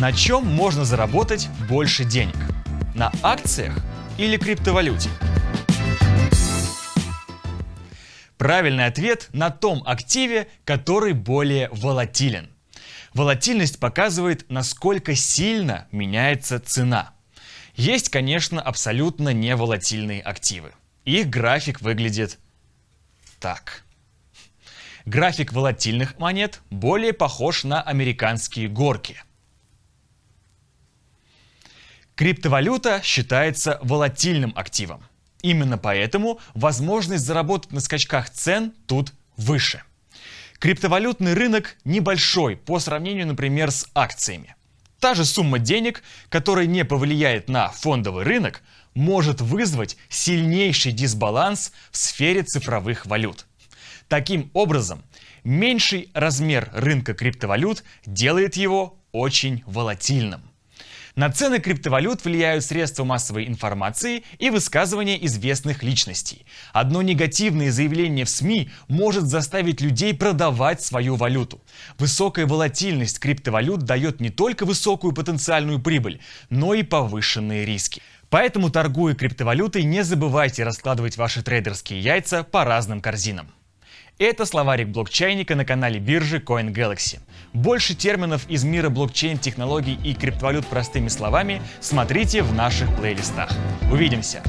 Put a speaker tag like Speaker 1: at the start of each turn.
Speaker 1: На чем можно заработать больше денег? На акциях или криптовалюте? Правильный ответ на том активе, который более волатилен. Волатильность показывает, насколько сильно меняется цена. Есть, конечно, абсолютно неволатильные активы. Их график выглядит так. График волатильных монет более похож на американские горки. Криптовалюта считается волатильным активом. Именно поэтому возможность заработать на скачках цен тут выше. Криптовалютный рынок небольшой по сравнению, например, с акциями. Та же сумма денег, которая не повлияет на фондовый рынок, может вызвать сильнейший дисбаланс в сфере цифровых валют. Таким образом, меньший размер рынка криптовалют делает его очень волатильным. На цены криптовалют влияют средства массовой информации и высказывания известных личностей. Одно негативное заявление в СМИ может заставить людей продавать свою валюту. Высокая волатильность криптовалют дает не только высокую потенциальную прибыль, но и повышенные риски. Поэтому, торгуя криптовалютой, не забывайте раскладывать ваши трейдерские яйца по разным корзинам. Это словарик блокчейника на канале биржи CoinGalaxy. Больше терминов из мира блокчейн-технологий и криптовалют простыми словами смотрите в наших плейлистах. Увидимся!